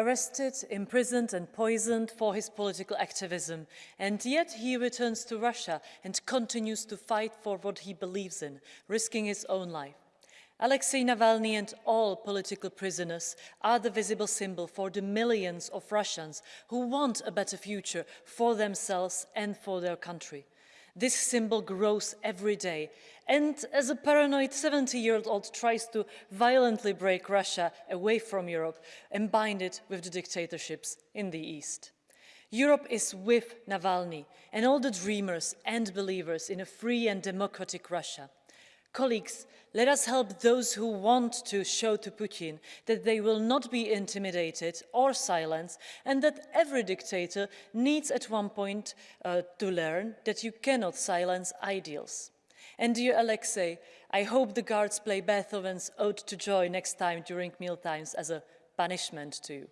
arrested, imprisoned and poisoned for his political activism. And yet he returns to Russia and continues to fight for what he believes in, risking his own life. Alexei Navalny and all political prisoners are the visible symbol for the millions of Russians who want a better future for themselves and for their country. This symbol grows every day. And as a paranoid 70-year-old tries to violently break Russia away from Europe and bind it with the dictatorships in the East. Europe is with Navalny and all the dreamers and believers in a free and democratic Russia. Colleagues, let us help those who want to show to Putin that they will not be intimidated or silenced and that every dictator needs at one point uh, to learn that you cannot silence ideals. And dear Alexei, I hope the guards play Beethoven's Ode to Joy next time during mealtimes as a punishment to you.